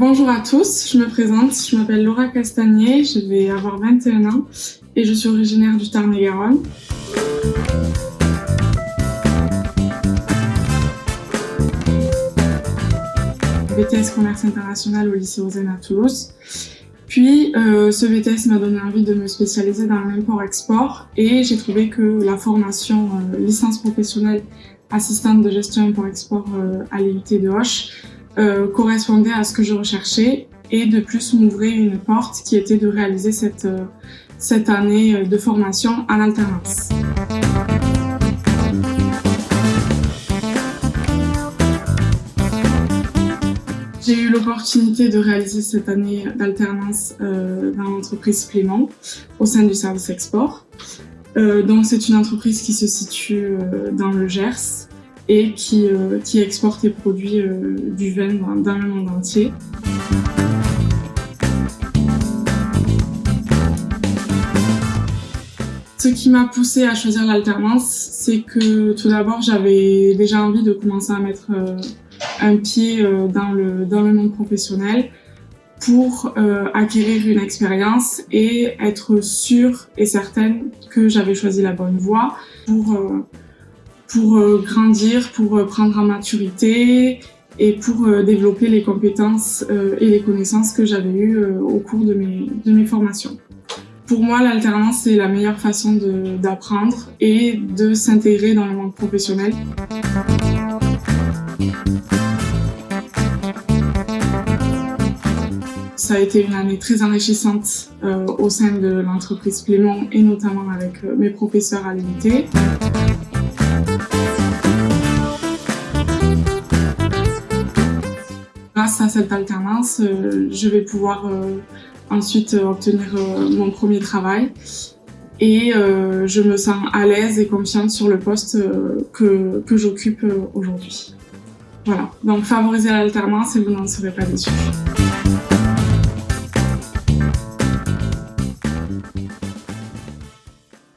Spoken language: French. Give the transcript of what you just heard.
Bonjour à tous, je me présente, je m'appelle Laura Castagnier, je vais avoir 21 ans et je suis originaire du Tarn-et-Garonne. BTS Commerce International au lycée Ozen à Toulouse. Puis euh, ce BTS m'a donné envie de me spécialiser dans l'import-export et j'ai trouvé que la formation euh, licence professionnelle assistante de gestion import-export euh, à l'IUT de Hoche euh, correspondait à ce que je recherchais et de plus m'ouvrait une porte qui était de réaliser cette, euh, cette année de formation en alternance. J'ai eu l'opportunité de réaliser cette année d'alternance euh, dans l'entreprise Clément au sein du service export. Euh, donc c'est une entreprise qui se situe euh, dans le Gers et qui, euh, qui exporte et produit euh, du vin dans, le monde entier. Ce qui m'a poussé à choisir l'alternance, c'est que tout d'abord j'avais déjà envie de commencer à mettre euh, un pied dans le, dans le monde professionnel pour acquérir une expérience et être sûre et certaine que j'avais choisi la bonne voie pour, pour euh, grandir, pour euh, prendre en maturité et pour euh, développer les compétences et les connaissances que j'avais eues au cours de mes, formations. Pour moi, l'alternance, c'est la meilleure façon d'apprendre et de s'intégrer dans le monde professionnel. Ça a été une année très enrichissante au sein de l'entreprise Clément et notamment avec mes professeurs à l'unité. Grâce à cette alternance, euh, je vais pouvoir euh, ensuite obtenir euh, mon premier travail et je me sens à l'aise et confiante sur le poste que, que j'occupe aujourd'hui. Voilà, donc favorisez l'alternance et vous n'en serez pas déçus.